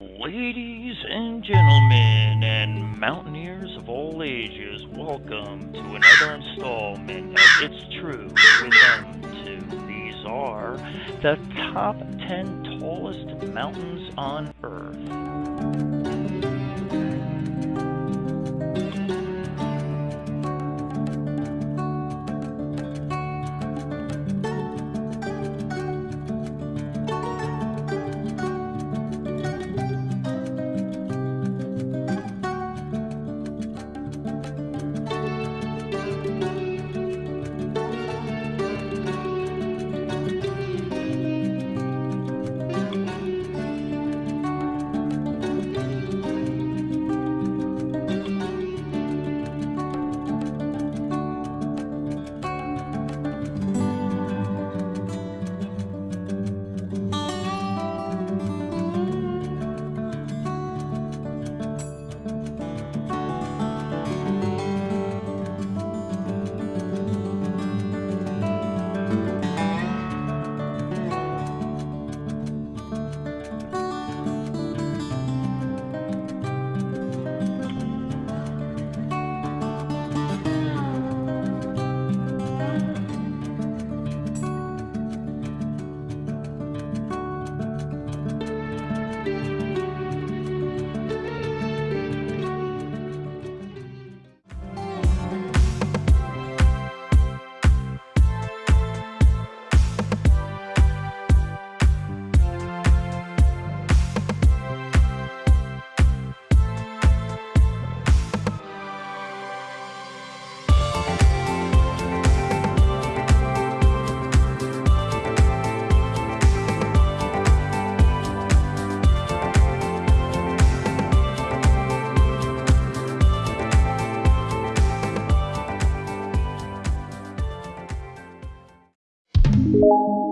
Ladies and gentlemen, and mountaineers of all ages, welcome to another installment of It's True with them two. These are the top 10 tallest mountains on Earth. You